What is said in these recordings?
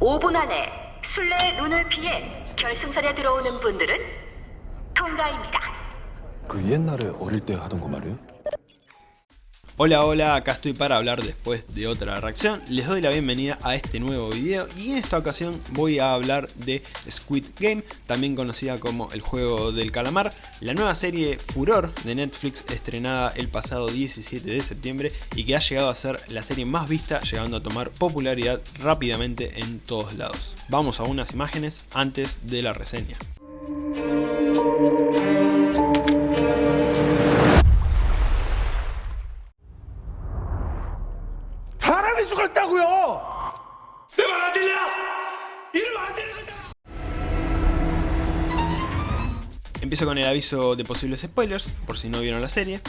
5분 안에 술래의 눈을 피해 결승선에 들어오는 분들은 통과입니다. 그 옛날에 어릴 때 하던 거 말이에요? Hola, hola, acá estoy para hablar después de otra reacción. Les doy la bienvenida a este nuevo video y en esta ocasión voy a hablar de Squid Game, también conocida como el juego del calamar, la nueva serie Furor de Netflix estrenada el pasado 17 de septiembre y que ha llegado a ser la serie más vista, llegando a tomar popularidad rápidamente en todos lados. Vamos a unas imágenes antes de la reseña. 사람이 죽었다고요! 내 말 안 들려? 이러면 안 되는 거다! Empiezo con el aviso de posibles spoilers, por si no vieron la serie.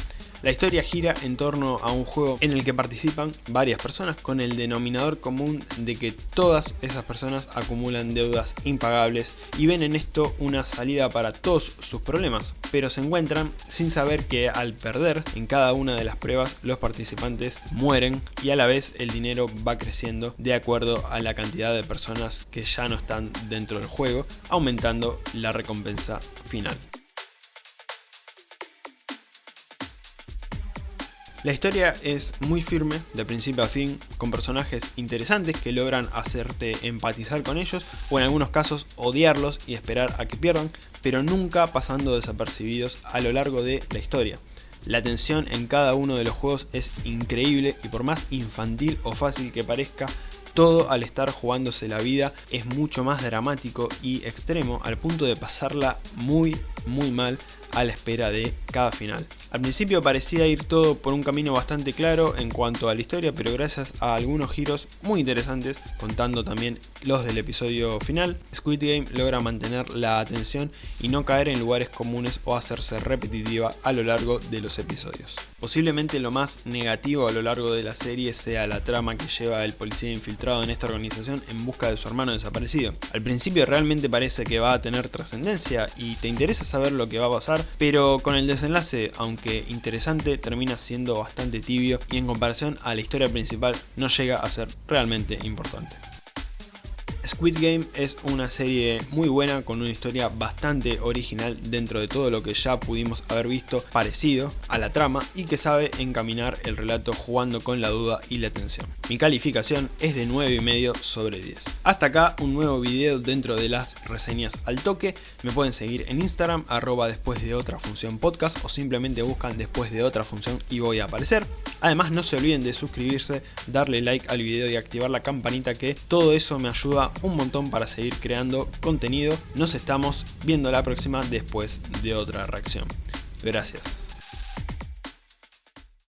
La historia gira en torno a un juego en el que participan varias personas con el denominador común de que todas esas personas acumulan deudas impagables y ven en esto una salida para todos sus problemas, pero se encuentran sin saber que al perder en cada una de las pruebas los participantes mueren y a la vez el dinero va creciendo de acuerdo a la cantidad de personas que ya no están dentro del juego, aumentando la recompensa final. La historia es muy firme, de principio a fin, con personajes interesantes que logran hacerte empatizar con ellos o en algunos casos odiarlos y esperar a que pierdan, pero nunca pasando desapercibidos a lo largo de la historia. La tensión en cada uno de los juegos es increíble y por más infantil o fácil que parezca, todo al estar jugándose la vida es mucho más dramático y extremo al punto de pasarla muy muy mal a la espera de cada final. Al principio parecía ir todo por un camino bastante claro en cuanto a la historia, pero gracias a algunos giros muy interesantes, contando también los del episodio final, Squid Game logra mantener la atención y no caer en lugares comunes o hacerse repetitiva a lo largo de los episodios. Posiblemente lo más negativo a lo largo de la serie sea la trama que lleva el policía infiltrado en esta organización en busca de su hermano desaparecido. Al principio realmente parece que va a tener trascendencia y te interesa saber lo que va a pasar, pero con el desenlace, aunque que interesante termina siendo bastante tibio y en comparación a la historia principal no llega a ser realmente importante. Squid Game es una serie muy buena con una historia bastante original dentro de todo lo que ya pudimos haber visto parecido a la trama y que sabe encaminar el relato jugando con la duda y la tensión. Mi calificación es de 9,5 sobre 10. Hasta acá un nuevo video dentro de las reseñas al toque, me pueden seguir en Instagram arroba después de otra función podcast o simplemente buscan después de otra función y voy a aparecer. Además no se olviden de suscribirse, darle like al video y activar la campanita que todo eso me ayuda un montón para seguir creando contenido. Nos estamos viendo la próxima después de otra reacción. Gracias.